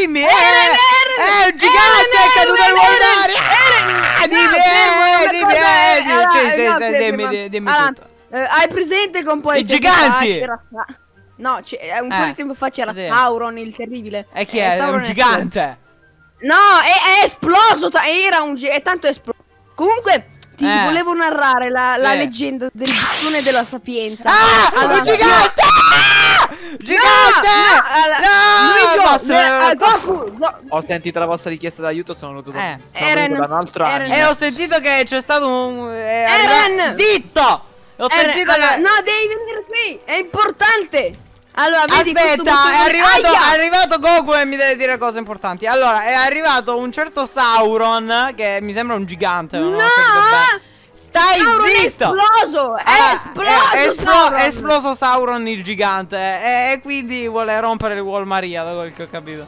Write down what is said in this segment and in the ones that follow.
dimmi! Eh, è Eren, un gigante! È caduto Eren, d'aria! Ah. Dimmi, eh, dimmi, eh, eh, dimmi, di- dimmi tutto. eh, hai presente che un po' I giganti! No, c'è- un po' Eh, di tempo fa c'era. Sauron il terribile. E chi Eh, è? È un gigante! No, è, è esploso. Era un. È tanto esploso. Comunque, ti Eh. volevo narrare la, leggenda del bastone della sapienza. Ah! Un gigante! Ah! Gigante! No, allora, Luigi, basta, eh, eh, Goku, Go- Ho sentito la vostra richiesta d'aiuto, sono venuto, Eh. sono Eren, venuto da un altro Eren. E ho sentito che c'è stato un. eh, Eren! Zitto! Ho Eh, sentito allora, che. No, devi venire qui. È importante. Allora, vedi Aspetta, è arrivato, è arrivato Goku e mi deve dire cose importanti. Allora, è arrivato un certo Sauron, che mi sembra un gigante. ma non ho No! Stai Sauron è zitto! esploso! È Ah, esploso! è, esplo- Sauron! è esploso Sauron il gigante e, e quindi vuole rompere il Wall Maria, da quel che ho capito.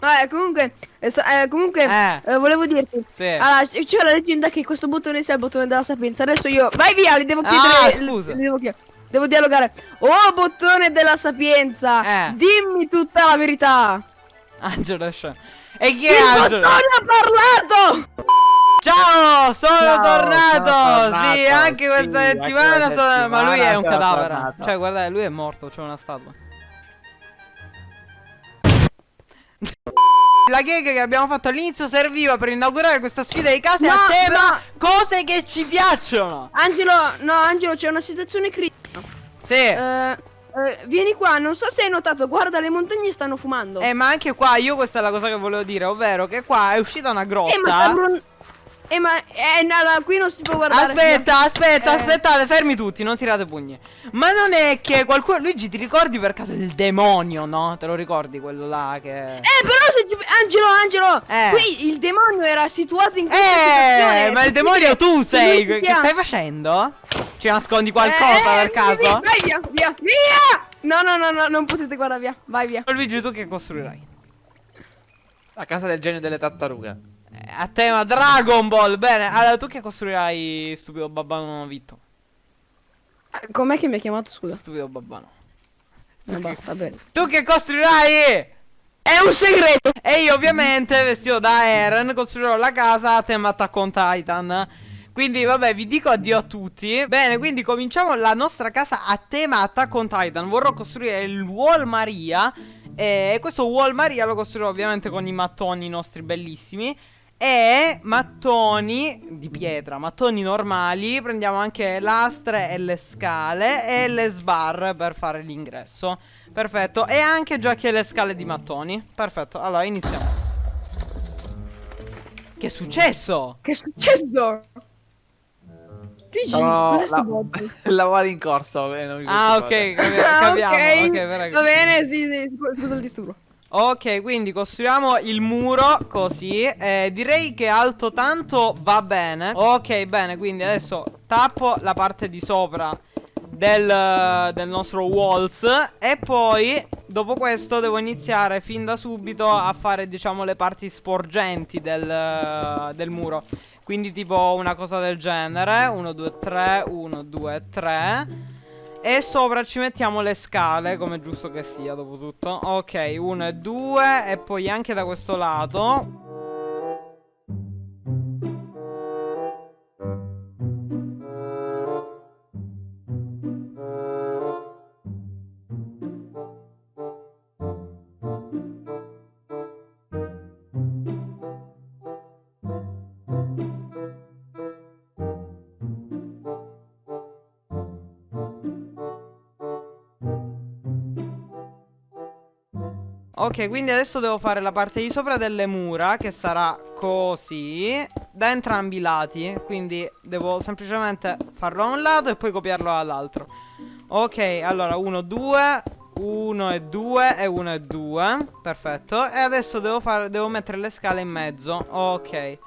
Eh, comunque, eh, sa- eh, comunque Eh. volevo dirti. Sì. Allora, c'è la leggenda che questo bottone sia il bottone della sapienza. Adesso io. Vai via, li devo chiedere. Ah, scusa. li devo, chiedere. devo dialogare. Oh, bottone della sapienza! Eh. Dimmi tutta la verità! Angelo è scemo. E chi Il è Angelo? bottone ha parlato! Ciao, sono Ciao, tornato. sono tornato, Sì, anche sì, questa anche settimana, questa sono- ma lui è un settimana cadavere. tornato. Cioè, guardate, lui è morto, c'è una statua. La gag che abbiamo fatto all'inizio serviva per inaugurare questa sfida di case No, a tema cose che ci piacciono. Angelo, no, Angelo, c'è una situazione critica. Sì. Eh, eh, vieni qua, non so se hai notato, guarda, le montagne stanno fumando. Eh, ma anche qua, io questa è la cosa che volevo dire, ovvero che qua è uscita una grotta. Eh, ma sta brun- Eh, ma eh, no, no, qui non si può guardare. Aspetta, aspetta, Eh. aspettate, fermi tutti, non tirate pugni. Ma non è che qualcuno. Luigi, ti ricordi per caso il demonio, no? Te lo ricordi quello là che. Eh, però se. Angelo, Angelo, Eh. qui il demonio era situato in questa Eh, situazione. ma il demonio tu sei. Che stai facendo? Ci nascondi qualcosa Eh, per caso? Via, vai via, via, via! No, no, no, no, non potete guardare via. Vai via. Luigi, tu che costruirai? La casa del genio delle tartarughe. A tema Dragon Ball. Bene, allora tu che costruirai, stupido babbano Vitto? Eh, Com'è che mi ha chiamato, scusa? Stupido babbano. No, basta, bene. Tu che costruirai? È un segreto. E io ovviamente, vestito da Eren, costruirò la casa a tema Attack on Titan. Quindi vabbè, vi dico addio a tutti. Bene, quindi cominciamo la nostra casa a tema Attack on Titan. Vorrò costruire il Wall Maria. E questo Wall Maria lo costruirò ovviamente con i mattoni nostri bellissimi. E mattoni di pietra, mattoni normali. Prendiamo anche lastre e le scale e le sbar per fare l'ingresso. Perfetto. E anche già che le scale di mattoni. Perfetto. Allora iniziamo. Che è successo? Che è successo? Dici, Sono cos'è sto la- bot? lavori in corso. non mi Ah, ok, capi- Ah, capiamo. ok. Ok, prego. Va bene, sì, sì, scu- scusa il disturbo. Ok, quindi costruiamo il muro così. Eh, direi che alto tanto va bene. Ok, bene, quindi adesso tappo la parte di sopra del, del nostro walls. E poi, dopo questo, devo iniziare fin da subito a fare, diciamo, le parti sporgenti del, del muro. Quindi tipo una cosa del genere 1, 2, 3 1, 2, 3 E sopra ci mettiamo le scale Come giusto che sia dopo tutto. Ok 1 e 2 E poi anche da questo lato Ok, quindi adesso devo fare la parte di sopra delle mura Che sarà così Da entrambi i lati. Quindi devo semplicemente farlo a un lato E poi copiarlo all'altro. Ok, allora 1, 2 1 e 2 e 1 e 2 Perfetto. E adesso devo, fare, devo mettere le scale in mezzo. Ok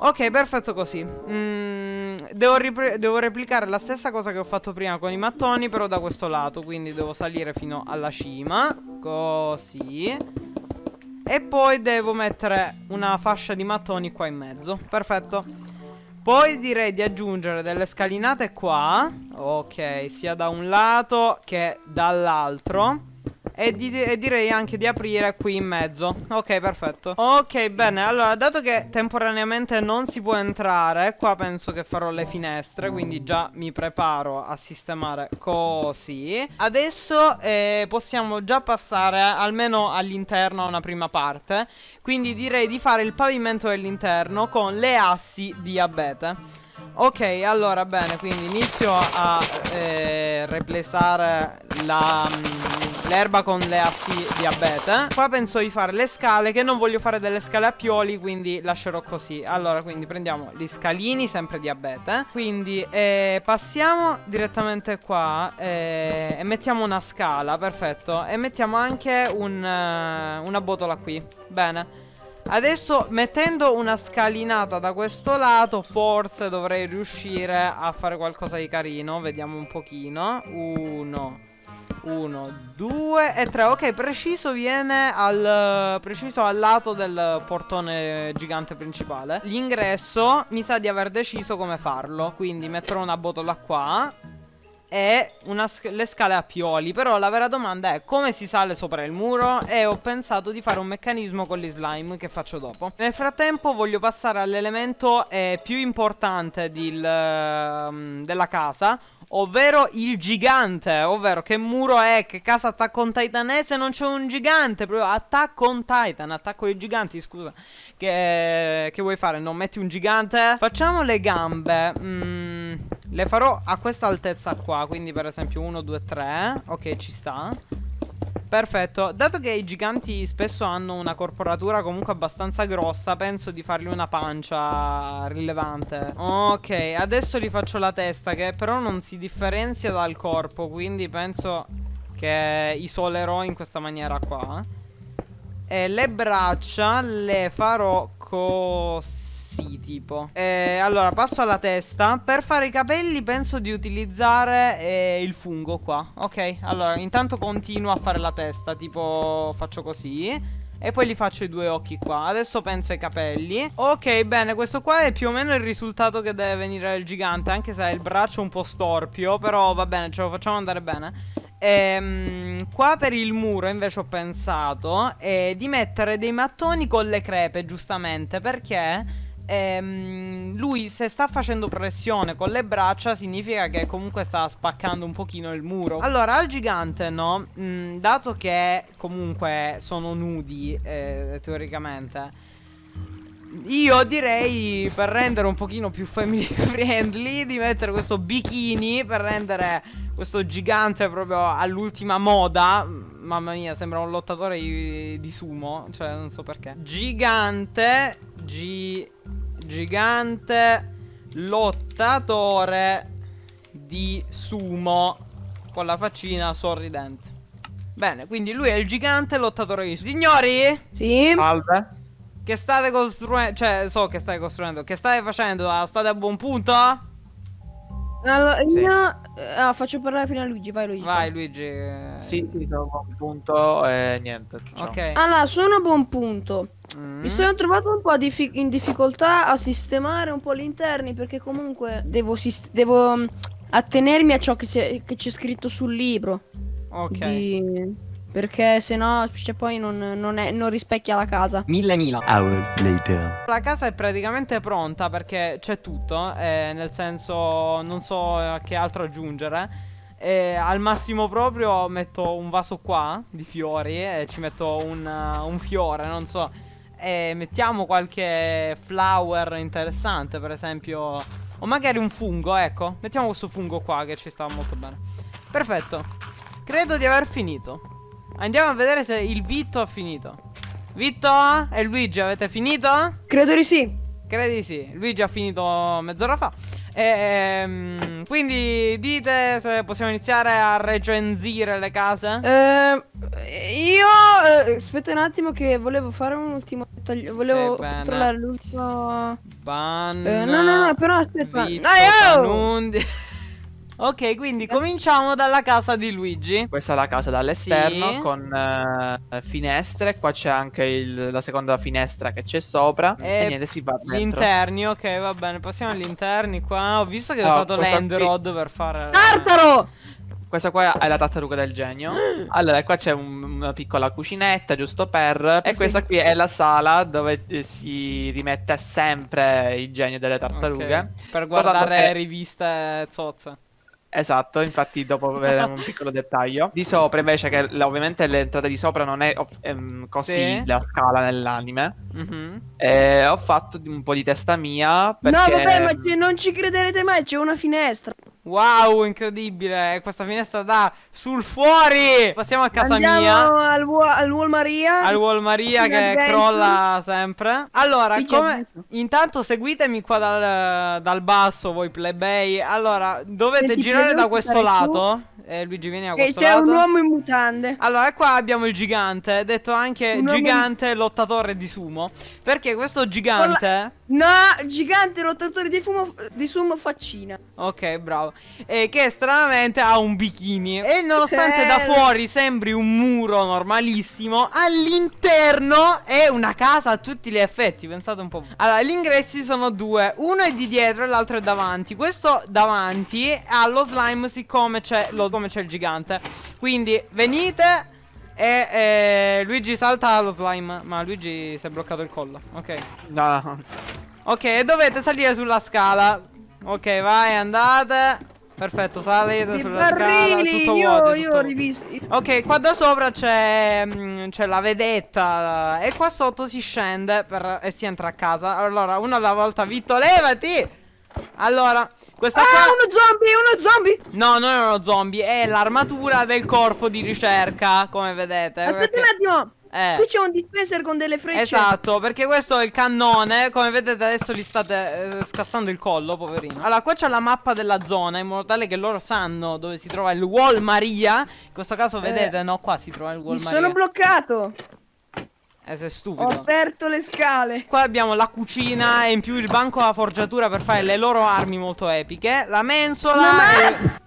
Ok, perfetto così. Mm, devo, devo replicare la stessa cosa che ho fatto prima con i mattoni Però da questo lato Quindi devo salire fino alla cima Così. E poi devo mettere una fascia di mattoni qua in mezzo. Perfetto. Poi direi di aggiungere delle scalinate qua Ok, sia da un lato che dall'altro E, di- direi anche di aprire qui in mezzo. Ok perfetto. Ok bene. Allora dato che temporaneamente non si può entrare Qua penso che farò le finestre Quindi già mi preparo a sistemare così. Adesso eh, possiamo già passare almeno all'interno a una prima parte. Quindi direi di fare il pavimento dell'interno con le assi di abete Ok, allora bene, quindi inizio a eh, replesare mm, l'erba con le assi di abete. Qua penso di fare le scale, che non voglio fare delle scale a pioli, quindi lascerò così. Allora, quindi prendiamo gli scalini, sempre di abete. Quindi eh, passiamo direttamente qua eh, e mettiamo una scala, perfetto. E mettiamo anche un, uh, una botola qui. Bene. Adesso mettendo una scalinata da questo lato Forse dovrei riuscire a fare qualcosa di carino. Vediamo un pochino. Uno uno, due e tre. Ok, preciso viene al Preciso al lato del portone gigante principale. L'ingresso mi sa di aver deciso come farlo Quindi metterò una botola qua e sc le scale a pioli Però la vera domanda è come si sale sopra il muro? E ho pensato di fare un meccanismo con gli slime che faccio dopo. Nel frattempo voglio passare all'elemento eh, più importante del, uh, della casa Ovvero il gigante Ovvero che muro è Che casa attacco on titanese Non c'è un gigante Proprio attacco on titan Attacco ai giganti scusa Che, che vuoi fare? Non metti un gigante? Facciamo le gambe mm, Le farò a questa altezza qua Quindi per esempio 1, 2, 3 Ok ci sta Perfetto, dato che i giganti spesso hanno una corporatura comunque abbastanza grossa Penso di fargli una pancia rilevante. Ok, adesso gli faccio la testa che però non si differenzia dal corpo Quindi penso che isolerò in questa maniera qua. E le braccia le farò così sì, tipo. Eh, Allora, passo alla testa. Per fare i capelli penso di utilizzare eh, il fungo qua Ok, allora, intanto continuo a fare la testa Tipo, faccio così. E poi gli faccio i due occhi qua. Adesso penso ai capelli. Ok bene questo qua è più o meno il risultato che deve venire il gigante Anche se ha il braccio un po' storpio Però va bene ce lo facciamo andare bene. Ehm, qua per il muro invece ho pensato eh, di mettere dei mattoni con le crepe giustamente perché ehm, lui se sta facendo pressione con le braccia significa che comunque sta spaccando un pochino il muro. Allora al gigante no, mm, dato che comunque sono nudi eh, teoricamente... Io direi per rendere un pochino più family friendly di mettere questo bikini per rendere questo gigante proprio all'ultima moda. Mamma mia, sembra un lottatore di, sumo, cioè non so perché. Gigante, G gigante lottatore di sumo con la faccina sorridente. Bene, quindi lui è il gigante lottatore di sumo. Signori? Sì. Salve. Che state costruendo? Cioè, so che state costruendo. Che state facendo? State a buon punto? Allora, sì. io ah, faccio parlare prima Luigi, vai Luigi. Vai Luigi. Sì, sì, sono a buon punto e niente. Ciao. Ok. Allora, sono a buon punto. Mm. Mi sono trovato un po' diffi in difficoltà a sistemare un po' gli interni perché comunque devo, devo mm, attenermi a ciò che c'è scritto sul libro. Ok. Di... Perché se no cioè, poi non, non, è, non, rispecchia la casa. Mille mila. Hour later. La casa è praticamente pronta perché c'è tutto. Eh, nel senso, non so che altro aggiungere. E al massimo proprio metto un vaso qua di fiori e ci metto un, uh, un fiore, non so. E mettiamo qualche flower interessante, per esempio. O magari un fungo, ecco. Mettiamo questo fungo qua che ci sta molto bene. Perfetto. Credo di aver finito. Andiamo a vedere se il Vitto ha finito. Vitto e Luigi avete finito? Credo di sì. Credo di sì. Luigi ha finito mezz'ora fa. E, ehm, quindi dite se possiamo iniziare a recensire le case? Eh, io eh, aspetta un attimo che volevo fare un ultimo dettaglio. Volevo controllare l'ultimo. Ban. Eh, no, no, no, però aspetta. Vitto, no, oh! Ok, quindi cominciamo dalla casa di Luigi. Questa è la casa dall'esterno sì. con uh, finestre. Qua c'è anche il, la seconda finestra che c'è sopra. E, e niente, si va dentro. Gli interni, ok, va bene. Passiamo agli interni qua. Ho visto che hai usato l'end rod per fare... Tartaro! Questa qua è la tartaruga del genio. Allora, qua c'è un- una piccola cucinetta, giusto per. E questa qui è la sala dove eh, si rimette sempre il genio delle tartarughe. Ok, Per guardare che- riviste zozze. Esatto, infatti dopo vedremo un piccolo dettaglio. Di sopra invece che ovviamente l'entrata di sopra non è ehm, così Sì. la scala nell'anime. Mhm. E ho fatto un po' di testa mia perché No, vabbè, ma non ci crederete mai, c'è una finestra. Wow, incredibile. Questa finestra da sul fuori. Passiamo a casa Andiamo mia. al, Wa- al Wall Maria. Al Wall Maria che adventure. crolla sempre. Allora, Qui come... intanto seguitemi qua dal, dal basso, voi plebei. Allora, dovete Senti, girare da questo lato. Eh, Luigi, vieni a Che questo c'è un uomo in mutande. Allora, qua abbiamo il gigante, detto anche Un uomo- gigante lottatore di sumo. Perché questo gigante. No, gigante lottatore di, fumo, di sumo faccina. Ok, bravo. E che stranamente ha un bikini. E nonostante da fuori sembri un muro normalissimo, all'interno è una casa a tutti gli effetti. Pensate un po'. Allora, gli ingressi sono due: uno è di dietro e l'altro è davanti. Questo davanti ha lo slime, siccome c'è, lo- come c'è il gigante. Quindi venite. E eh, Luigi salta lo slime. Ma Luigi si è bloccato il collo. Ok. No. Ok, e dovete salire sulla scala. Ok, vai, andate. Perfetto, salite I sulla scala. barrili, Tutto io, vuoto. io tutto ho rivisto. Ok, qua da sopra c'è mm, c'è la vedetta e qua sotto si scende per- e si entra a casa. Allora, una alla volta, Vitto, levati! Allora, questa Ah, qua... uno zombie, uno zombie. No, non è uno zombie, è l'armatura del corpo di ricerca, come vedete. Aspetta perché- un attimo. Eh. Qui c'è un dispenser con delle frecce. Esatto, perché questo è il cannone. Come vedete, adesso gli state eh, scassando il collo, poverino. Allora, qua c'è la mappa della zona, in modo tale che loro sanno dove si trova il Wall Maria. In questo caso, vedete, no, qua si trova il Wall Mi Maria. sono bloccato. Eh, sei Ho stupido. aperto le scale. Qua abbiamo la cucina e in più il banco a forgiatura per fare le loro armi molto epiche. La mensola. La e-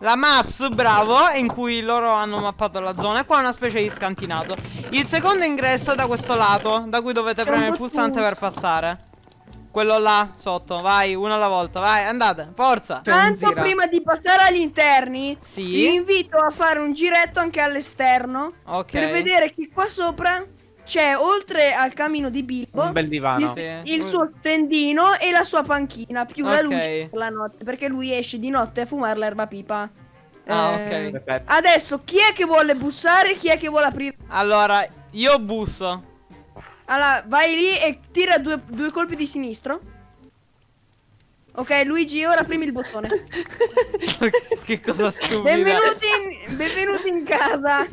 La maps, bravo, in cui loro hanno mappato la zona. E qua una specie di scantinato. Il secondo ingresso è da questo lato, da cui dovete premere il pulsante tutto. per passare. Quello là, sotto, vai, uno alla volta, vai, andate, forza. Tanto prima di passare agli interni, Sì. vi invito a fare un giretto anche all'esterno. Ok. Per vedere che qua sopra c'è, oltre al camino di Bilbo, Un bel divano. il, Sì. il suo tendino e la sua panchina, più la Ok. luce per la notte. Perché lui esce di notte a fumare l'erba pipa. Ah, Eh, ok. Perfetto. Adesso, chi è che vuole bussare? Chi è che vuole aprire? Allora, io busso. Allora, vai lì e tira due, due colpi di sinistro. Ok, Luigi, ora premi il bottone. che cosa stupida. Benvenuti in, benvenuti in casa.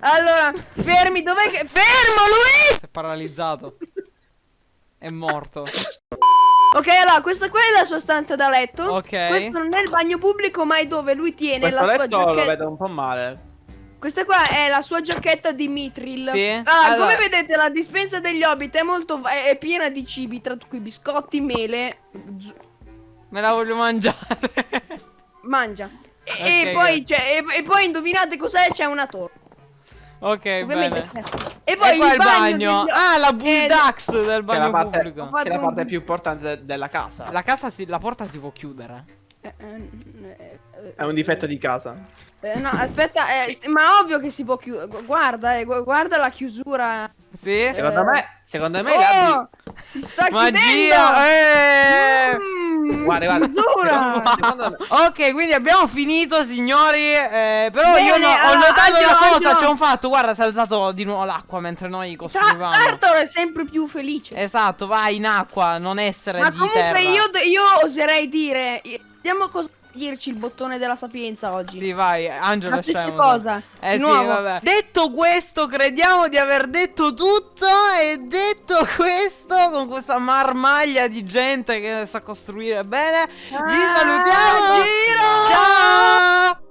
Allora, fermi, dov'è che... Fermo, Luigi! Si è paralizzato. È morto. Ok, allora, questa qua è la sua stanza da letto. Ok. Questo non è il bagno pubblico, ma è dove lui tiene Questo la sua letto lo giacchetta. vedo un po' male. Questa qua è la sua giacchetta di Mitril. Sì? Ah, Allora- come vedete, la dispensa degli hobbit è molto... va- è piena di cibi, tra cui biscotti, mele... Me la voglio mangiare. Mangia. E, Ok, e poi, c'è- e, e poi indovinate cos'è? C'è una torre. ok, Ovviamente. bene. E E poi qua il il bagno. degli- Ah, la Eh, Bulldax del Che è la bagno parte, pubblico. Che è la parte più importante de- della casa. La casa si, la porta si può chiudere. Eh, eh, eh, È un difetto di casa. eh, no, aspetta, eh, ma ovvio che si può chiudere. Guarda, eh, gu- guarda la chiusura. Sì? Secondo me, secondo me Oh, si sta Magia! chiudendo. Eh! Mm, Guarda, guarda. chiusura. Secondo. Ok, quindi abbiamo finito, signori. eh, però Bene, io no- ho notato una cosa. C'è un fatto. Guarda, si è alzato di nuovo l'acqua mentre noi costruivamo. Arthur è sempre più felice. Esatto, vai in acqua, non essere ma di comunque terra. io, io oserei dire. Vediamo cosa dirci il bottone della sapienza oggi. Sì, vai, Angelo Ma è che scemo. cosa? Eh Di sì, nuovo? vabbè. Detto questo, crediamo di aver detto tutto. E detto questo, con questa marmaglia di gente che sa costruire bene, vi Ah, salutiamo. Giro! Ciao!